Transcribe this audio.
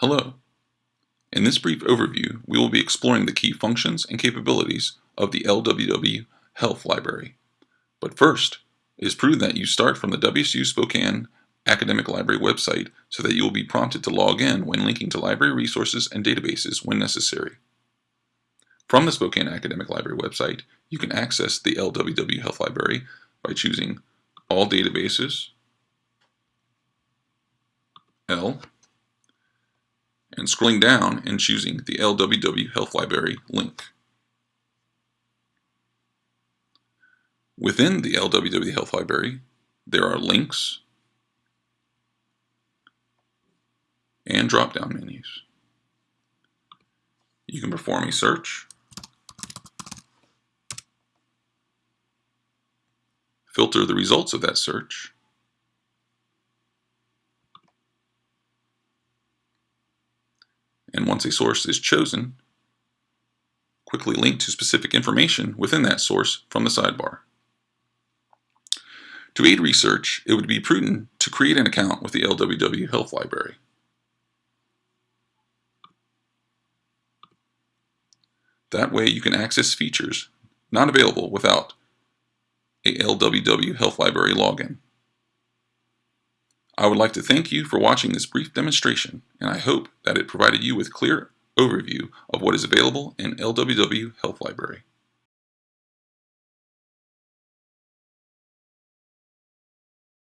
Hello. In this brief overview, we will be exploring the key functions and capabilities of the LWW Health Library. But first, it is prudent that you start from the WSU Spokane Academic Library website so that you will be prompted to log in when linking to library resources and databases when necessary. From the Spokane Academic Library website, you can access the LWW Health Library by choosing All Databases, L, and scrolling down and choosing the LWW Health Library link. Within the LWW Health Library, there are links and drop-down menus. You can perform a search, filter the results of that search, and once a source is chosen, quickly link to specific information within that source from the sidebar. To aid research, it would be prudent to create an account with the LWW Health Library. That way you can access features not available without a LWW Health Library login. I would like to thank you for watching this brief demonstration, and I hope that it provided you with clear overview of what is available in LWW Health Library.